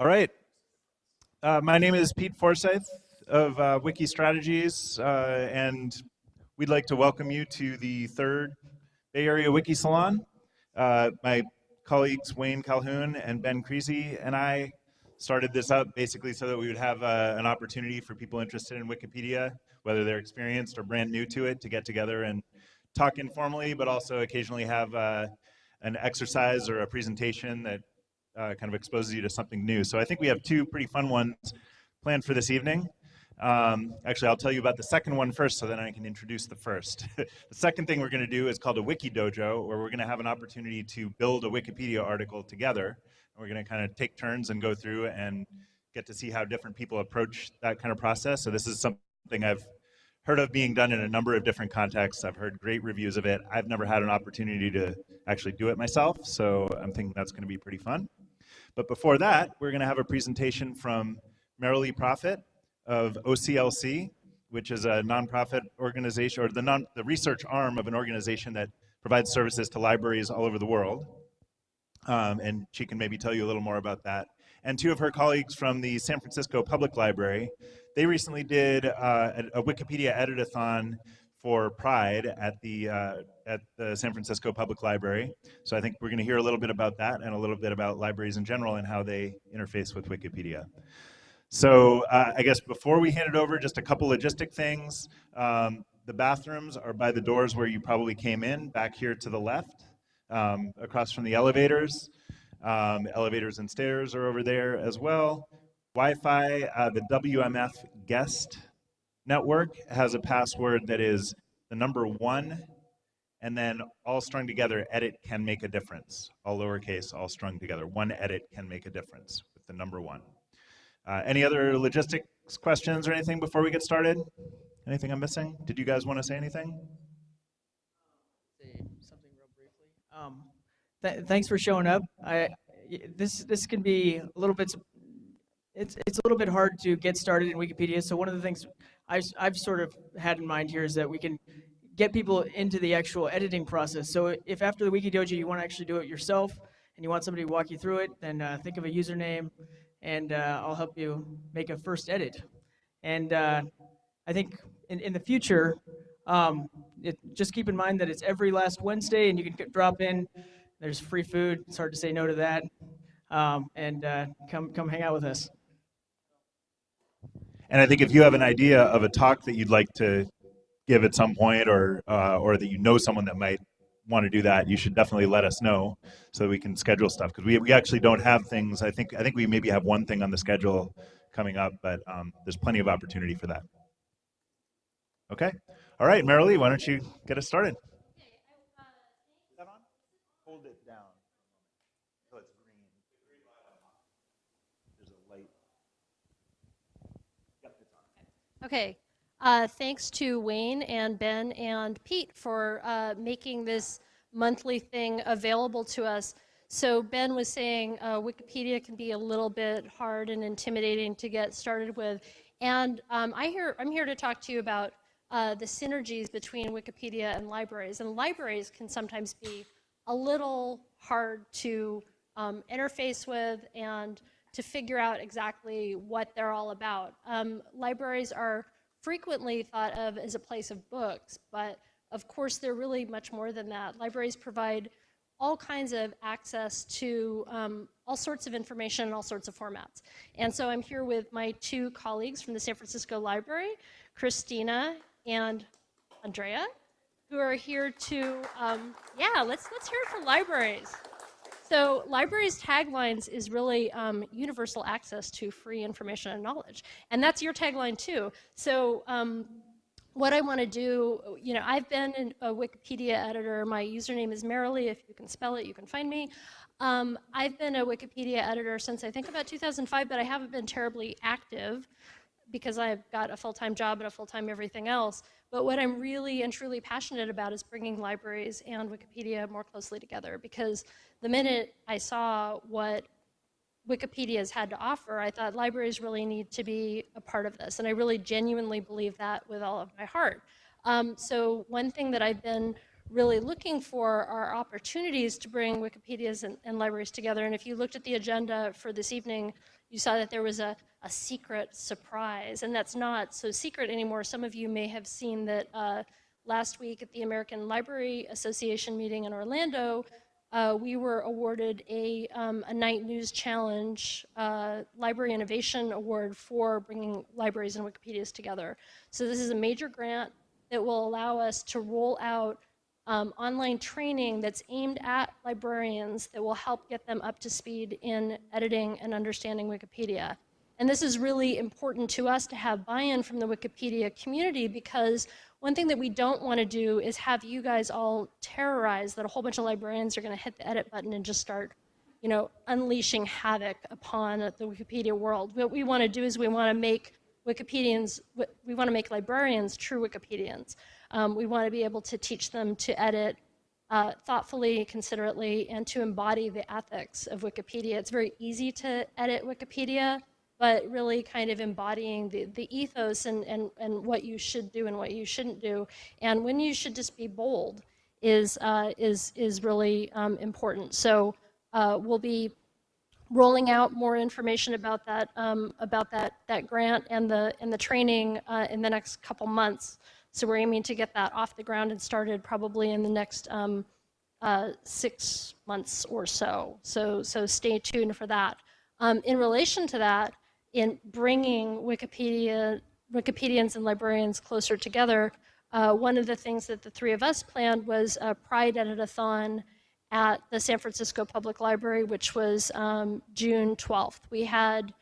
All right. Uh, my name is Pete Forsyth of uh, Wiki Strategies, uh, and we'd like to welcome you to the third Bay Area Wiki Salon. Uh, my colleagues Wayne Calhoun and Ben Creasy and I started this up basically so that we would have uh, an opportunity for people interested in Wikipedia, whether they're experienced or brand new to it, to get together and talk informally, but also occasionally have uh, an exercise or a presentation that uh, kind of exposes you to something new. So I think we have two pretty fun ones planned for this evening. Um, actually, I'll tell you about the second one first so then I can introduce the first. the second thing we're going to do is called a Wiki Dojo, where we're going to have an opportunity to build a Wikipedia article together. And we're going to kind of take turns and go through and get to see how different people approach that kind of process. So this is something I've heard of being done in a number of different contexts. I've heard great reviews of it. I've never had an opportunity to actually do it myself, so I'm thinking that's going to be pretty fun. But before that, we're going to have a presentation from Merrilee Proffitt of OCLC, which is a nonprofit organization, or the, non, the research arm of an organization that provides services to libraries all over the world. Um, and she can maybe tell you a little more about that. And two of her colleagues from the San Francisco Public Library, they recently did uh, a, a Wikipedia editathon for Pride at the uh, at the San Francisco Public Library. So I think we're going to hear a little bit about that and a little bit about libraries in general and how they interface with Wikipedia. So uh, I guess before we hand it over, just a couple logistic things. Um, the bathrooms are by the doors where you probably came in, back here to the left, um, across from the elevators. Um, elevators and stairs are over there as well. Wi-Fi, uh, the WMF guest network has a password that is the number one and then all strung together, edit can make a difference. All lowercase, all strung together. One edit can make a difference with the number one. Uh, any other logistics questions or anything before we get started? Anything I'm missing? Did you guys want to say anything? Something real briefly. Um, th thanks for showing up. I, this this can be a little bit it's it's a little bit hard to get started in Wikipedia. So one of the things I've, I've sort of had in mind here is that we can get people into the actual editing process. So if after the Wiki Dojo you want to actually do it yourself and you want somebody to walk you through it, then uh, think of a username and uh, I'll help you make a first edit. And uh, I think in, in the future, um, it, just keep in mind that it's every last Wednesday and you can drop in. There's free food. It's hard to say no to that. Um, and uh, come, come hang out with us. And I think if you have an idea of a talk that you'd like to give at some point or, uh, or that you know someone that might want to do that, you should definitely let us know so that we can schedule stuff. Because we, we actually don't have things, I think, I think we maybe have one thing on the schedule coming up, but um, there's plenty of opportunity for that. Okay. All right, Merrilee, why don't you get us started? Okay. Uh, thanks to Wayne and Ben and Pete for uh, making this monthly thing available to us. So Ben was saying uh, Wikipedia can be a little bit hard and intimidating to get started with. And um, I hear, I'm here to talk to you about uh, the synergies between Wikipedia and libraries. And libraries can sometimes be a little hard to um, interface with and to figure out exactly what they're all about. Um, libraries are frequently thought of as a place of books, but of course they're really much more than that. Libraries provide all kinds of access to um, all sorts of information in all sorts of formats. And so I'm here with my two colleagues from the San Francisco Library, Christina and Andrea, who are here to, um, yeah, let's, let's hear it for libraries. So libraries taglines is really um, universal access to free information and knowledge. And that's your tagline too. So um, what I want to do, you know, I've been a Wikipedia editor. My username is Merrilee. If you can spell it, you can find me. Um, I've been a Wikipedia editor since I think about 2005, but I haven't been terribly active because I've got a full-time job and a full-time everything else. But what I'm really and truly passionate about is bringing libraries and Wikipedia more closely together because the minute I saw what Wikipedia has had to offer, I thought libraries really need to be a part of this. And I really genuinely believe that with all of my heart. Um, so one thing that I've been really looking for are opportunities to bring Wikipedias and, and, libraries together. And if you looked at the agenda for this evening, you saw that there was a, a secret surprise, and that's not so secret anymore. Some of you may have seen that uh, last week at the American Library Association meeting in Orlando, uh, we were awarded a, um, a Knight News Challenge uh, Library Innovation Award for bringing libraries and Wikipedias together. So this is a major grant that will allow us to roll out um, online training that's aimed at librarians that will help get them up to speed in editing and understanding Wikipedia. And this is really important to us to have buy-in from the Wikipedia community because one thing that we don't want to do is have you guys all terrorized that a whole bunch of librarians are going to hit the edit button and just start, you know, unleashing havoc upon the Wikipedia world. What we want to do is we want to make Wikipedians, we want to make librarians true Wikipedians. Um, we want to be able to teach them to edit uh, thoughtfully, considerately, and to embody the ethics of Wikipedia. It's very easy to edit Wikipedia, but really kind of embodying the, the ethos and, and, and what you should do and what you shouldn't do. And when you should just be bold is, uh, is, is really um, important. So uh, we'll be rolling out more information about that, um, about that, that grant and the, and the training uh, in the next couple months. So we're aiming to get that off the ground and started probably in the next um, uh, six months or so. So, so stay tuned for that. Um, in relation to that, in bringing Wikipedia, Wikipedians and librarians closer together, uh, one of the things that the three of us planned was a Pride Editathon at the San Francisco Public Library, which was um, June 12th. We had,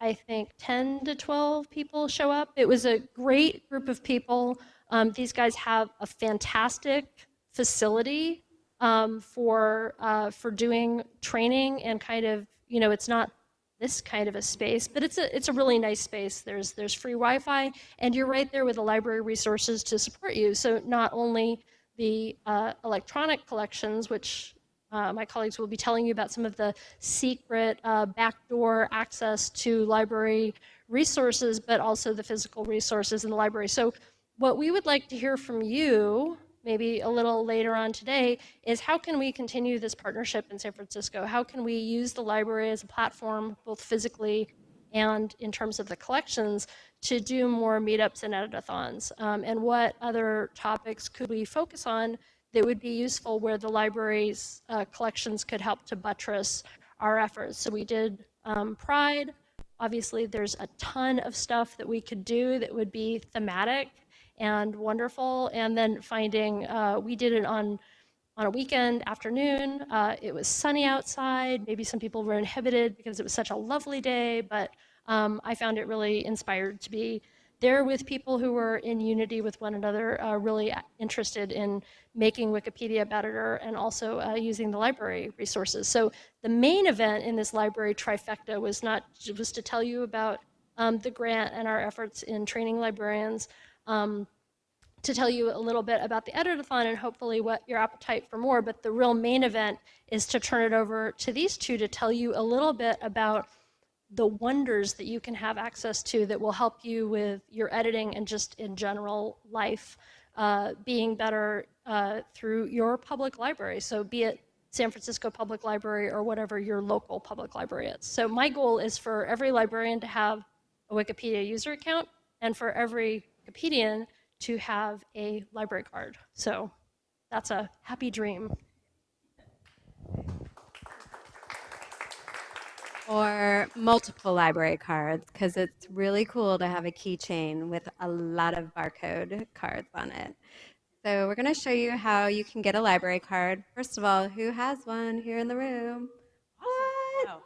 I think, 10 to 12 people show up. It was a great group of people. Um, these guys have a fantastic facility um, for, uh, for doing training and kind of, you know, it's not this kind of a space, but it's a, it's a really nice space. There's, there's free Wi-Fi, and you're right there with the library resources to support you. So not only the uh, electronic collections, which uh, my colleagues will be telling you about some of the secret uh, backdoor access to library resources, but also the physical resources in the library. So what we would like to hear from you, maybe a little later on today, is how can we continue this partnership in San Francisco? How can we use the library as a platform, both physically and in terms of the collections, to do more meetups and editathons? Um, and what other topics could we focus on that would be useful where the library's uh, collections could help to buttress our efforts? So we did um, Pride. Obviously, there's a ton of stuff that we could do that would be thematic and wonderful. And then finding, uh, we did it on on a weekend afternoon. Uh, it was sunny outside. Maybe some people were inhibited because it was such a lovely day, but um, I found it really inspired to be there with people who were in unity with one another, uh, really interested in making Wikipedia better and also uh, using the library resources. So the main event in this library trifecta was not was to tell you about um, the grant and our efforts in training librarians, um, to tell you a little bit about the editathon and hopefully what your appetite for more, but the real main event is to turn it over to these two to tell you a little bit about the wonders that you can have access to that will help you with your editing and just in general life uh, being better uh, through your public library. So be it San Francisco Public Library or whatever your local public library is. So my goal is for every librarian to have a Wikipedia user account and for every Wikipedian to have a library card. So that's a happy dream. Or multiple library cards because it's really cool to have a keychain with a lot of barcode cards on it. So we're going to show you how you can get a library card. First of all, who has one here in the room? What? Oh.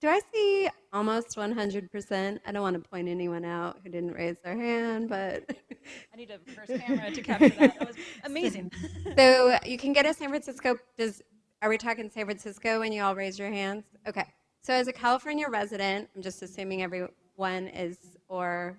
Do I see almost 100%? I don't want to point anyone out who didn't raise their hand, but... I need a reverse camera to capture that. That was amazing. so you can get a San Francisco, does, are we talking San Francisco when you all raise your hands? Okay. So as a California resident, I'm just assuming everyone is or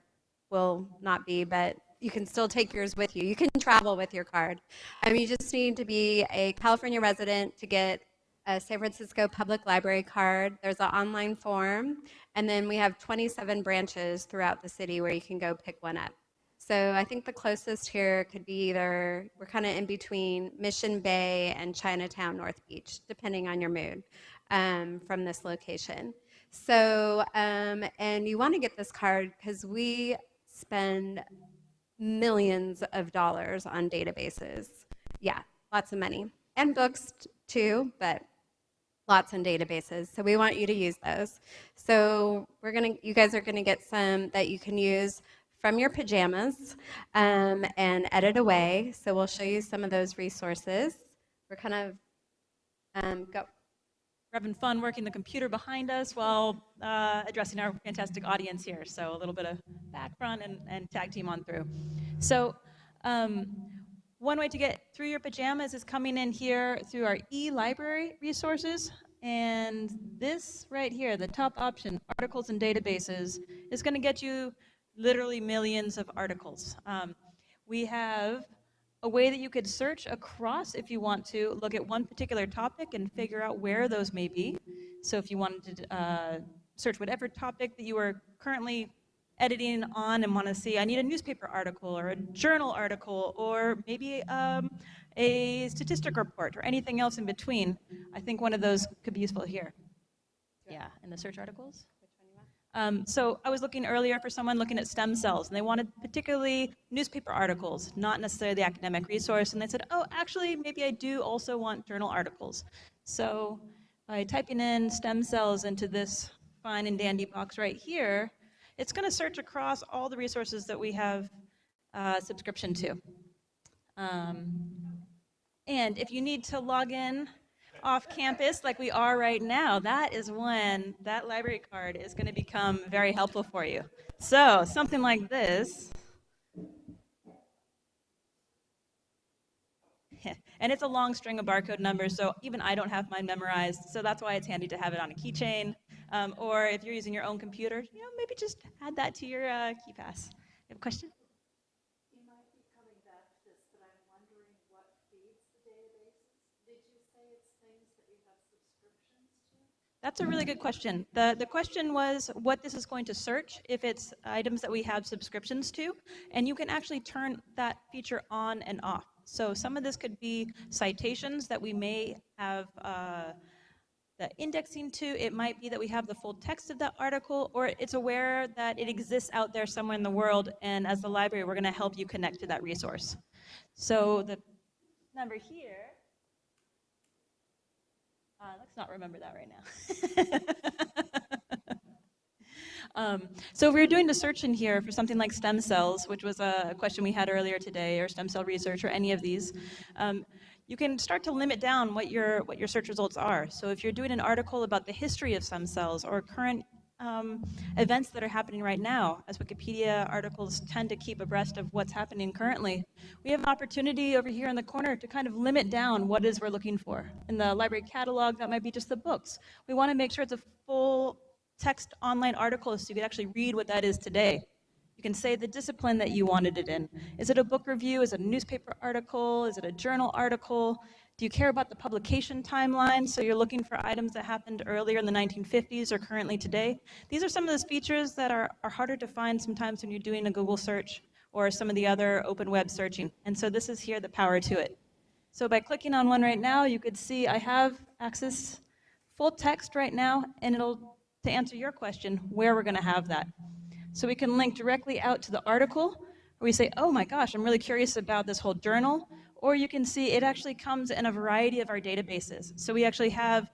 will not be, but you can still take yours with you. You can travel with your card. Um, you just need to be a California resident to get a San Francisco Public Library card. There's an online form, and then we have 27 branches throughout the city where you can go pick one up. So I think the closest here could be either, we're kind of in between Mission Bay and Chinatown North Beach, depending on your mood um, from this location. So, um, and you want to get this card because we spend millions of dollars on databases. Yeah, lots of money. And books too, but lots in databases. So we want you to use those. So we're gonna, you guys are gonna get some that you can use from your pajamas um, and edit away. So we'll show you some of those resources. We're kind of um, go. We're having fun working the computer behind us while uh, addressing our fantastic audience here. So a little bit of back front and, and tag team on through. So um, one way to get through your pajamas is coming in here through our e-library resources. And this right here, the top option, articles and databases, is going to get you literally millions of articles. Um, we have a way that you could search across if you want to look at one particular topic and figure out where those may be. So if you wanted to uh, search whatever topic that you are currently editing on and want to see, I need a newspaper article or a journal article or maybe um, a statistic report or anything else in between, I think one of those could be useful here. Yeah, in the search articles. Um, so I was looking earlier for someone looking at stem cells, and they wanted particularly newspaper articles, not necessarily the academic resource. And they said, oh, actually, maybe I do also want journal articles. So by typing in stem cells into this fine and dandy box right here, it's going to search across all the resources that we have uh, subscription to. Um, and if you need to log in off campus like we are right now, that is when that library card is going to become very helpful for you. So something like this. And it's a long string of barcode numbers, so even I don't have mine memorized, so that's why it's handy to have it on a keychain. Um, or if you're using your own computer, you know, maybe just add that to your uh, KeePass. You have a question? That's a really good question. The, the question was what this is going to search if it's items that we have subscriptions to, and you can actually turn that feature on and off. So some of this could be citations that we may have uh, the indexing to. It might be that we have the full text of that article, or it's aware that it exists out there somewhere in the world, and as the library, we're going to help you connect to that resource. So the number here uh, let's not remember that right now. um, so if we were doing the search in here for something like stem cells, which was a question we had earlier today, or stem cell research, or any of these, um, you can start to limit down what your what your search results are. So if you're doing an article about the history of stem cells or current um, events that are happening right now, as Wikipedia articles tend to keep abreast of what's happening currently. We have an opportunity over here in the corner to kind of limit down what is we're looking for. In the library catalog, that might be just the books. We want to make sure it's a full text online article so you can actually read what that is today. You can say the discipline that you wanted it in. Is it a book review? Is it a newspaper article? Is it a journal article? Do you care about the publication timeline? So you're looking for items that happened earlier in the 1950s or currently today. These are some of those features that are, are harder to find sometimes when you're doing a Google search or some of the other open web searching. And so this is here the power to it. So by clicking on one right now, you could see I have access full text right now, and it'll, to answer your question, where we're gonna have that. So we can link directly out to the article, where we say, oh my gosh, I'm really curious about this whole journal, or you can see it actually comes in a variety of our databases. So we actually have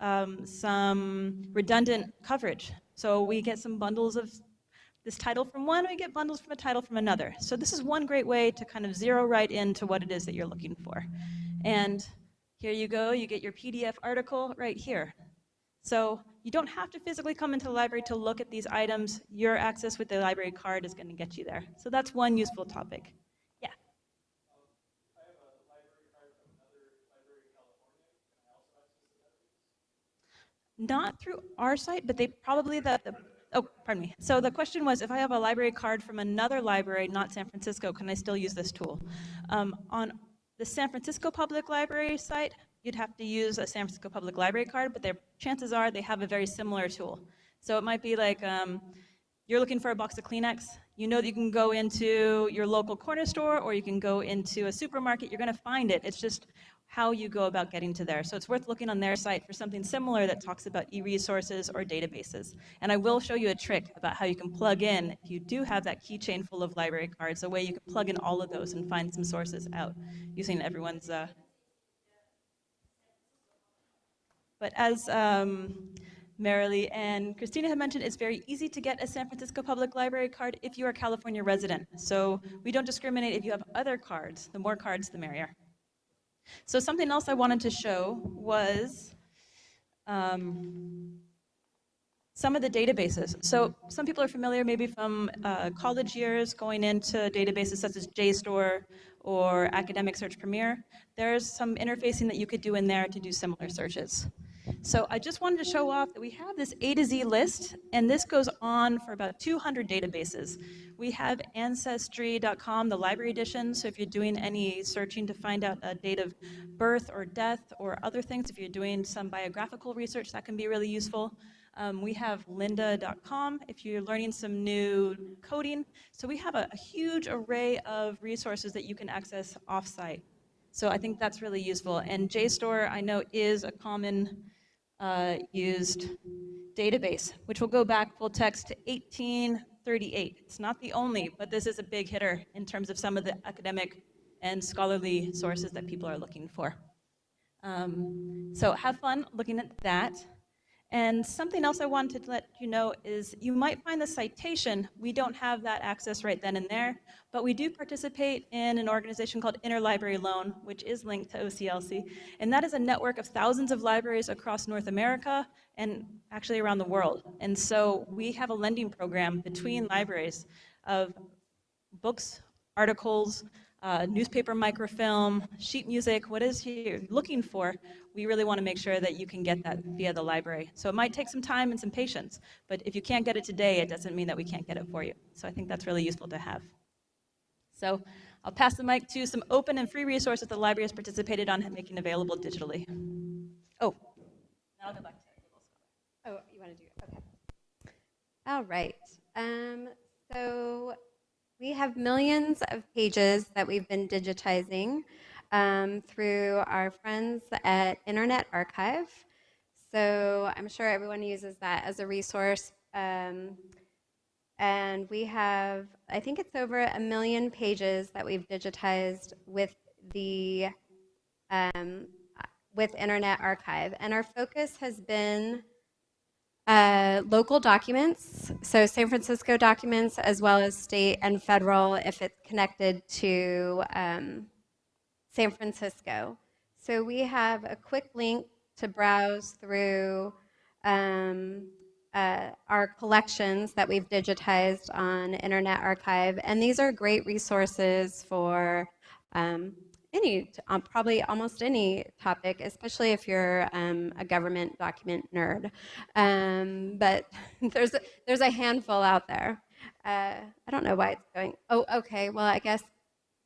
um, some redundant coverage. So we get some bundles of this title from one, we get bundles from a title from another. So this is one great way to kind of zero right into what it is that you're looking for. And here you go, you get your PDF article right here. So you don't have to physically come into the library to look at these items. Your access with the library card is going to get you there. So that's one useful topic. Not through our site, but they probably, the, the, oh, pardon me. So the question was, if I have a library card from another library, not San Francisco, can I still use this tool? Um, on the San Francisco Public Library site, you'd have to use a San Francisco Public Library card, but their chances are they have a very similar tool. So it might be like, um, you're looking for a box of Kleenex, you know that you can go into your local corner store or you can go into a supermarket, you're gonna find it. It's just how you go about getting to there. So it's worth looking on their site for something similar that talks about e-resources or databases. And I will show you a trick about how you can plug in, if you do have that keychain full of library cards, a way you can plug in all of those and find some sources out using everyone's uh, But as um, Merrilee and Christina have mentioned, it's very easy to get a San Francisco Public Library card if you are a California resident. So we don't discriminate if you have other cards. The more cards, the merrier. So something else I wanted to show was um, some of the databases. So some people are familiar maybe from uh, college years going into databases such as JSTOR or Academic Search Premier. There's some interfacing that you could do in there to do similar searches. So I just wanted to show off that we have this A to Z list, and this goes on for about 200 databases. We have Ancestry.com, the library edition, so if you're doing any searching to find out a date of birth or death or other things, if you're doing some biographical research, that can be really useful. Um, we have lynda.com if you're learning some new coding. So we have a, a huge array of resources that you can access offsite. So I think that's really useful. And JSTOR, I know, is a common uh, used database, which will go back full text to 1838. It's not the only, but this is a big hitter in terms of some of the academic and scholarly sources that people are looking for. Um, so have fun looking at that. And something else I wanted to let you know is you might find the citation, we don't have that access right then and there, but we do participate in an organization called Interlibrary Loan, which is linked to OCLC. And that is a network of thousands of libraries across North America and actually around the world. And so we have a lending program between libraries of books, articles, uh, newspaper microfilm, sheet music, what is you're looking for, we really want to make sure that you can get that via the library. So it might take some time and some patience, but if you can't get it today, it doesn't mean that we can't get it for you. So I think that's really useful to have. So I'll pass the mic to some open and free resources the library has participated on making available digitally. Oh, now I'll go back to Oh, you want to do it? Okay. All right. Um, so we have millions of pages that we've been digitizing um, through our friends at Internet Archive. So I'm sure everyone uses that as a resource. Um, and we have, I think it's over a million pages that we've digitized with the um, with Internet Archive. And our focus has been uh, local documents, so San Francisco documents, as well as state and federal if it's connected to um, San Francisco. So we have a quick link to browse through um, uh, our collections that we've digitized on Internet Archive, and these are great resources for um, any, um, probably almost any topic, especially if you're um, a government document nerd. Um, but there's a, there's a handful out there. Uh, I don't know why it's going. Oh, okay. Well, I guess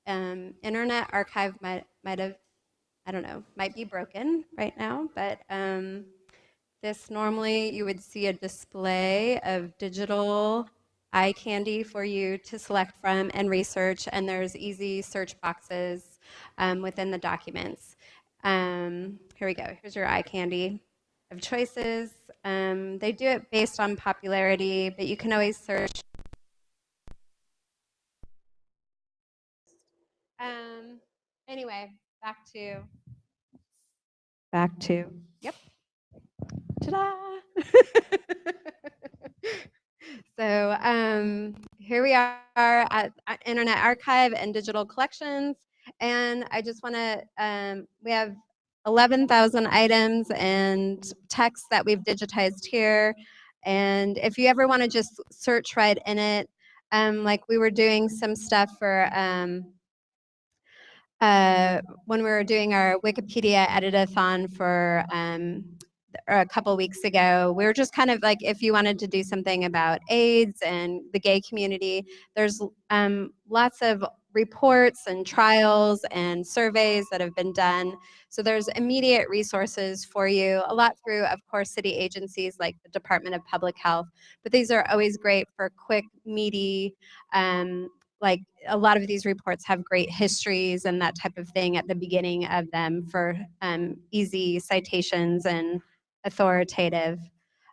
um, Internet Archive might might have, I don't know, might be broken right now. But um, this normally you would see a display of digital eye candy for you to select from and research, and there's easy search boxes um, within the documents. Um, here we go. Here's your eye candy of choices. Um, they do it based on popularity, but you can always search. Um, anyway, back to. Back to. Yep. Ta-da! so um, here we are at, at Internet Archive and Digital Collections. And I just want to, um, we have 11,000 items and text that we've digitized here. And if you ever want to just search right in it, um, like we were doing some stuff for um, uh, when we were doing our Wikipedia editathon for um, a couple weeks ago, we were just kind of like, if you wanted to do something about AIDS and the gay community, there's um, lots of reports and trials and surveys that have been done. So there's immediate resources for you, a lot through, of course, city agencies like the Department of Public Health, but these are always great for quick, meaty, um, like a lot of these reports have great histories and that type of thing at the beginning of them for um, easy citations and authoritative.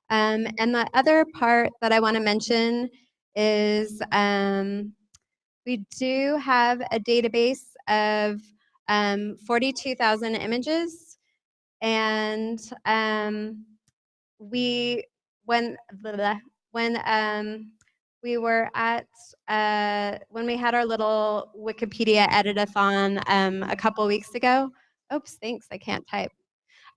Um, and the other part that I want to mention is um, we do have a database of um, 42,000 images. And um, we, when, when um, we were at, uh, when we had our little Wikipedia edit-a-thon um, a couple weeks ago, oops, thanks, I can't type.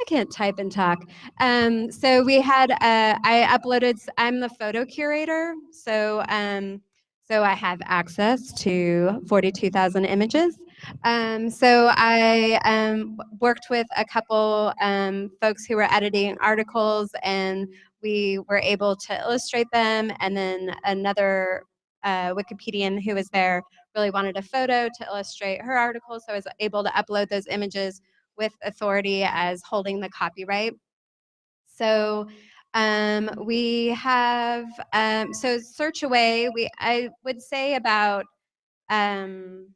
I can't type and talk. Um, so we had, uh, I uploaded, I'm the photo curator. So, um, so I have access to 42,000 images. Um, so I um, worked with a couple um, folks who were editing articles and we were able to illustrate them. And then another uh, Wikipedian who was there really wanted a photo to illustrate her article. So I was able to upload those images with authority as holding the copyright. So um, we have, um, so search away, we, I would say about um,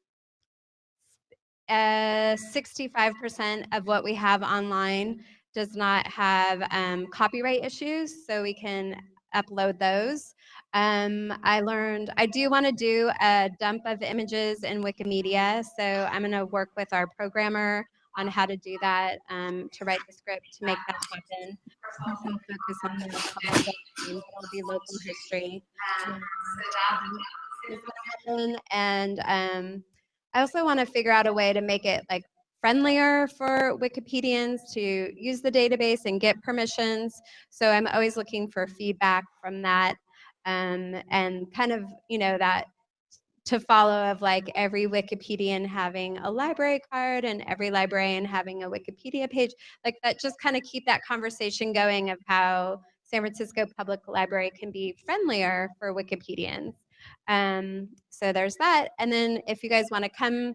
uh, 65% of what we have online does not have um, copyright issues, so we can upload those. Um, I learned, I do want to do a dump of images in Wikimedia, so I'm going to work with our programmer on how to do that, um, to write the script to make that happen. Focus on the domain, it'll be local history. Um, And um, I also want to figure out a way to make it like friendlier for Wikipedians to use the database and get permissions. So I'm always looking for feedback from that um, and kind of, you know, that to follow of like every Wikipedian having a library card and every librarian having a Wikipedia page, like that, just kind of keep that conversation going of how San Francisco Public Library can be friendlier for Wikipedians. Um, so there's that. And then if you guys want to come,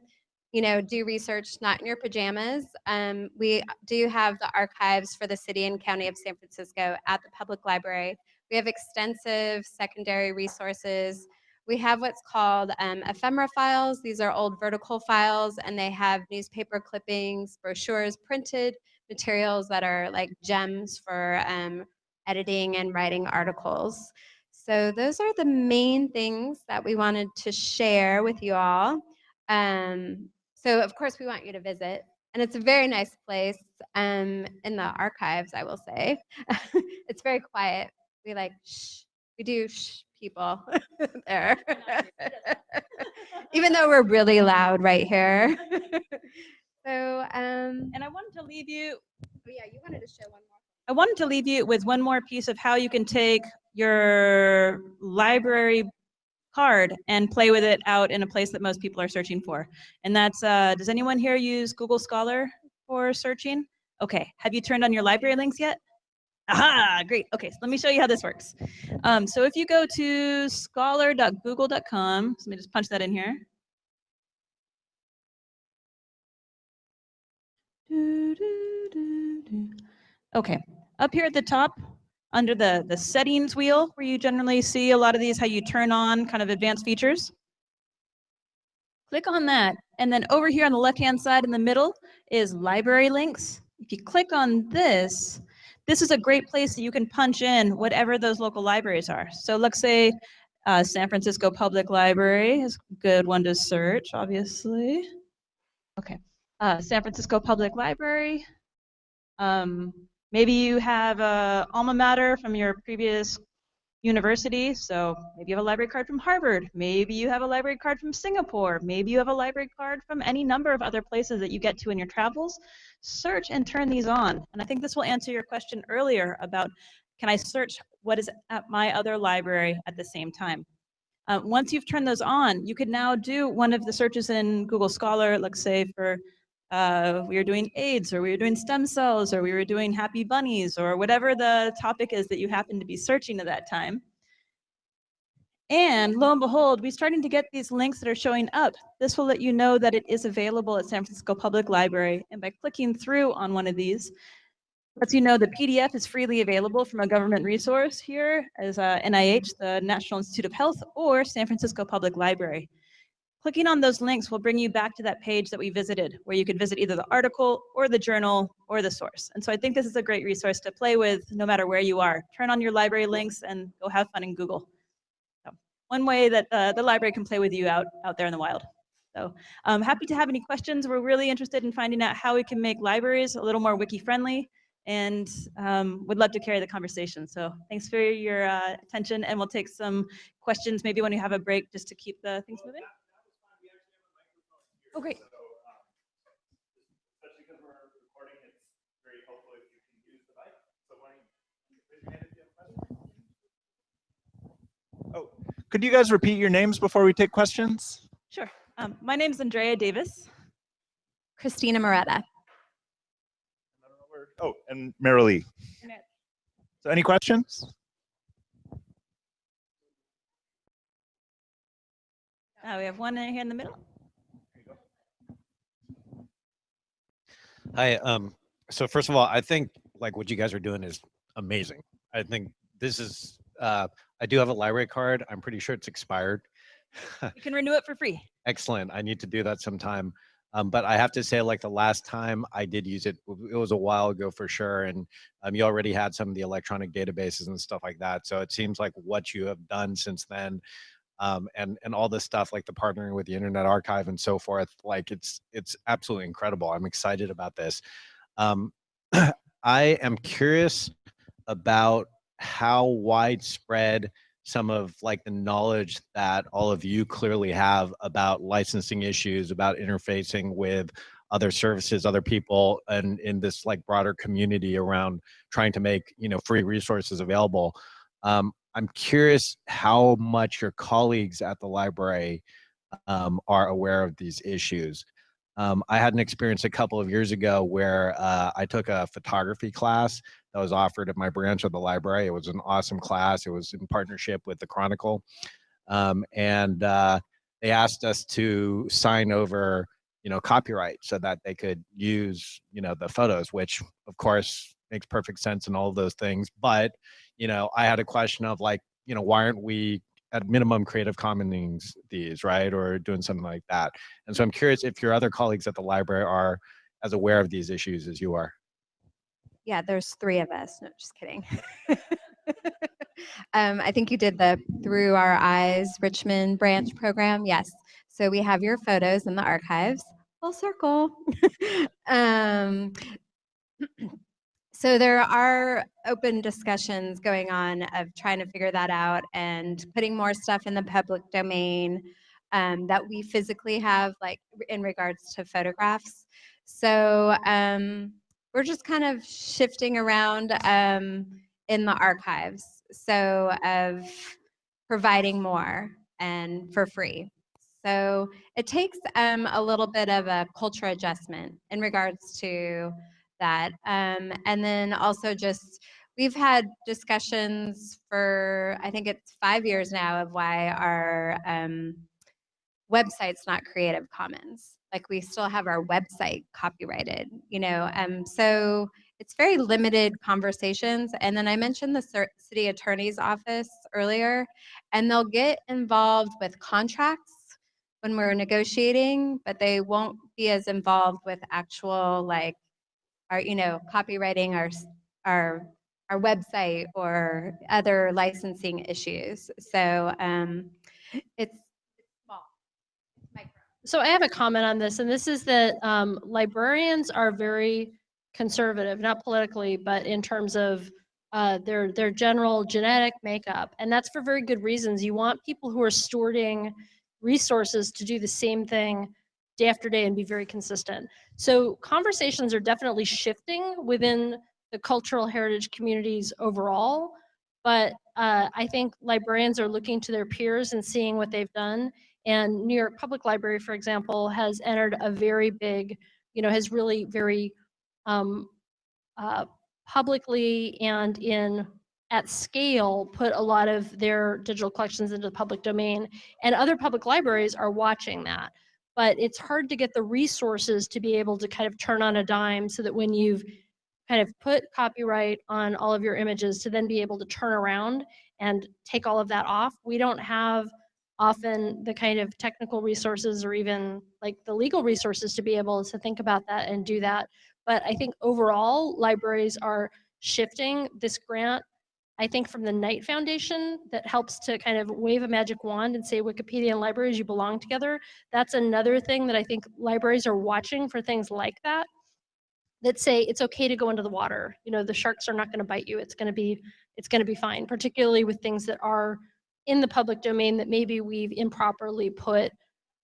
you know, do research not in your pajamas, um, we do have the archives for the city and county of San Francisco at the public library. We have extensive secondary resources. We have what's called um, ephemera files. These are old vertical files, and they have newspaper clippings, brochures, printed materials that are like gems for um, editing and writing articles. So those are the main things that we wanted to share with you all. Um, so of course we want you to visit, and it's a very nice place um, in the archives. I will say, it's very quiet. We like shh. We do shh people there, even though we're really loud right here. so um, And I wanted to leave you oh yeah, you wanted to show one more. I wanted to leave you with one more piece of how you can take your library card and play with it out in a place that most people are searching for. And that's, uh, does anyone here use Google Scholar for searching? Okay, have you turned on your library links yet? Aha, great. Okay, so let me show you how this works. Um, so if you go to scholar.google.com, so let me just punch that in here. Okay, up here at the top, under the, the settings wheel, where you generally see a lot of these, how you turn on kind of advanced features. Click on that, and then over here on the left-hand side in the middle is library links. If you click on this, this is a great place that you can punch in whatever those local libraries are. So let's say uh, San Francisco Public Library is a good one to search, obviously. Okay, uh, San Francisco Public Library. Um, maybe you have a alma mater from your previous university, so maybe you have a library card from Harvard, maybe you have a library card from Singapore, maybe you have a library card from any number of other places that you get to in your travels. Search and turn these on. And I think this will answer your question earlier about can I search what is at my other library at the same time? Uh, once you've turned those on, you could now do one of the searches in Google Scholar, let's say for uh, we were doing AIDS or we were doing stem cells or we were doing happy bunnies or whatever the topic is that you happen to be searching at that time. And lo and behold, we're starting to get these links that are showing up. This will let you know that it is available at San Francisco Public Library. And by clicking through on one of these, lets you know the PDF is freely available from a government resource here as uh, NIH, the National Institute of Health, or San Francisco Public Library. Clicking on those links will bring you back to that page that we visited, where you could visit either the article or the journal or the source. And so I think this is a great resource to play with no matter where you are. Turn on your library links and go have fun in Google. So one way that uh, the library can play with you out, out there in the wild. So I'm happy to have any questions. We're really interested in finding out how we can make libraries a little more wiki friendly and um, would love to carry the conversation. So thanks for your uh, attention and we'll take some questions maybe when you have a break just to keep the things moving. Oh, great. Especially because we're recording, it's very helpful if you can use the mic. So why don't you raise your hand if you have a question? Oh, could you guys repeat your names before we take questions? Sure. Um, my name is Andrea Davis. Christina Moretta. Oh, and Merrilee. So any questions? Uh, we have one here in the middle. Hi. Um, so first of all, I think like what you guys are doing is amazing. I think this is, uh, I do have a library card. I'm pretty sure it's expired. You can renew it for free. Excellent. I need to do that sometime. Um, but I have to say, like the last time I did use it, it was a while ago for sure. And um, you already had some of the electronic databases and stuff like that. So it seems like what you have done since then, um, and and all this stuff, like the partnering with the Internet Archive and so forth, like it's it's absolutely incredible. I'm excited about this. Um, I am curious about how widespread some of like the knowledge that all of you clearly have about licensing issues, about interfacing with other services, other people, and in this like broader community around trying to make you know free resources available. Um, I'm curious how much your colleagues at the library um, are aware of these issues. Um, I had an experience a couple of years ago where uh, I took a photography class that was offered at my branch of the library. It was an awesome class. It was in partnership with the Chronicle. Um, and uh, they asked us to sign over, you know, copyright so that they could use, you know, the photos, which of course makes perfect sense and all those things. But, you know, I had a question of like, you know, why aren't we at minimum creative commons these, right? Or doing something like that. And so I'm curious if your other colleagues at the library are as aware of these issues as you are. Yeah, there's three of us. No, just kidding. um, I think you did the Through Our Eyes Richmond branch program. Yes. So we have your photos in the archives. Full circle. um, so there are open discussions going on of trying to figure that out and putting more stuff in the public domain um, that we physically have, like in regards to photographs. So um, we're just kind of shifting around um, in the archives. So of providing more and for free. So it takes um, a little bit of a culture adjustment in regards to that. Um, and then also just, we've had discussions for, I think it's five years now of why our um, website's not Creative Commons. Like we still have our website copyrighted, you know. Um, so it's very limited conversations. And then I mentioned the city attorney's office earlier, and they'll get involved with contracts when we're negotiating, but they won't be as involved with actual like our, you know, copywriting our our our website or other licensing issues. So um, it's. So I have a comment on this, and this is that um, librarians are very conservative, not politically, but in terms of uh, their their general genetic makeup, and that's for very good reasons. You want people who are stewarding resources to do the same thing day after day and be very consistent. So conversations are definitely shifting within the cultural heritage communities overall, but uh, I think librarians are looking to their peers and seeing what they've done and New York Public Library, for example, has entered a very big, you know, has really very um, uh, publicly and in at scale put a lot of their digital collections into the public domain. And other public libraries are watching that. But it's hard to get the resources to be able to kind of turn on a dime so that when you've kind of put copyright on all of your images to then be able to turn around and take all of that off. We don't have often the kind of technical resources or even like the legal resources to be able to think about that and do that. But I think overall, libraries are shifting this grant I think from the Knight Foundation that helps to kind of wave a magic wand and say Wikipedia and libraries, you belong together. That's another thing that I think libraries are watching for things like that that say it's okay to go into the water. You know, the sharks are not going to bite you. It's going to be it's going to be fine, particularly with things that are in the public domain that maybe we've improperly put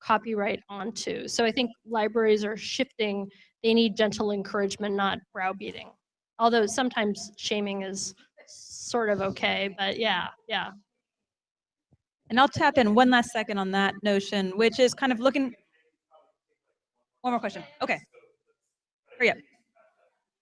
copyright onto. So I think libraries are shifting. They need gentle encouragement, not browbeating. Although sometimes shaming is sort of okay, but yeah, yeah. And I'll tap in one last second on that notion, which is kind of looking. One more question. Okay. Hurry up.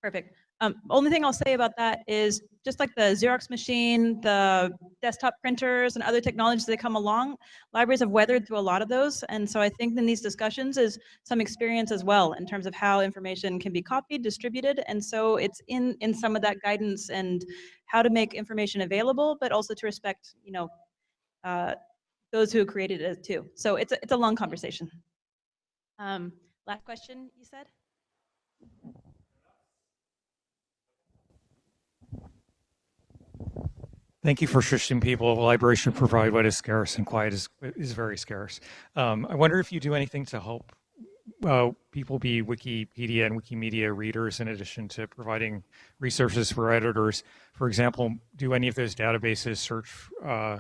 Perfect. Um, only thing I'll say about that is just like the Xerox machine, the desktop printers and other technologies that come along, libraries have weathered through a lot of those. And so I think in these discussions is some experience as well in terms of how information can be copied, distributed. And so it's in, in some of that guidance and how to make information available, but also to respect, you know, uh, those who created it too. So it's a, it's a long conversation. Um, last question you said? Thank you for shifting people. The library should provide what is scarce and quiet is, is very scarce. Um, I wonder if you do anything to help uh, people be Wikipedia and Wikimedia readers in addition to providing resources for editors. For example, do any of those databases search uh,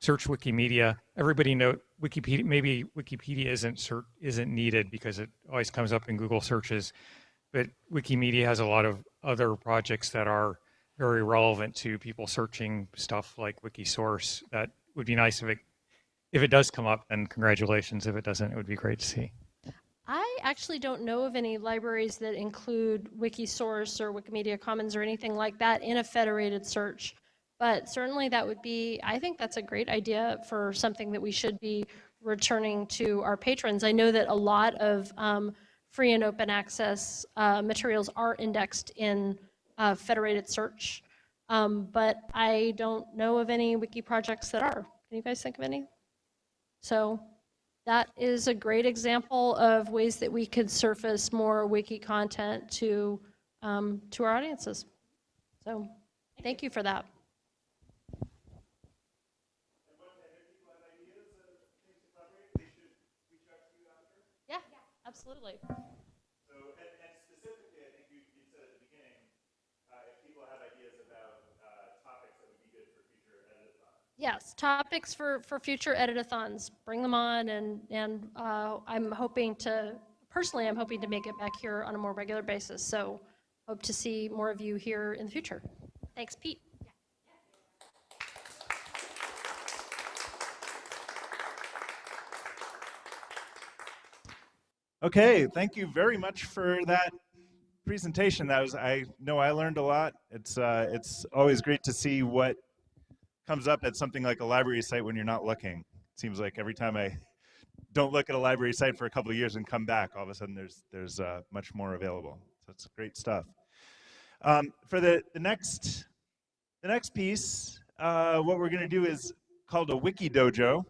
search Wikimedia? Everybody know Wikipedia, maybe Wikipedia isn't isn't needed because it always comes up in Google searches, but Wikimedia has a lot of other projects that are very relevant to people searching stuff like Wikisource. That would be nice if it if it does come up. Then congratulations. If it doesn't, it would be great to see. I actually don't know of any libraries that include Wikisource or Wikimedia Commons or anything like that in a federated search. But certainly that would be, I think that's a great idea for something that we should be returning to our patrons. I know that a lot of um, free and open access uh, materials are indexed in uh, federated search, um, but I don't know of any wiki projects that are. Can you guys think of any? So that is a great example of ways that we could surface more wiki content to um, to our audiences. So thank you for that. Yeah, absolutely. So, and, and specifically, I think you, you said at the beginning, uh, if people have ideas about uh, topics that would be good for future editathons. Yes, topics for, for future editathons, bring them on and, and uh, I'm hoping to, personally, I'm hoping to make it back here on a more regular basis. So hope to see more of you here in the future. Thanks, Pete. Okay, thank you very much for that presentation. That was, I know I learned a lot. It's, uh, it's always great to see what comes up at something like a library site when you're not looking. It seems like every time I don't look at a library site for a couple of years and come back, all of a sudden there's, there's uh, much more available. So it's great stuff. Um, for the, the next the next piece, uh, what we're going to do is called a wiki dojo.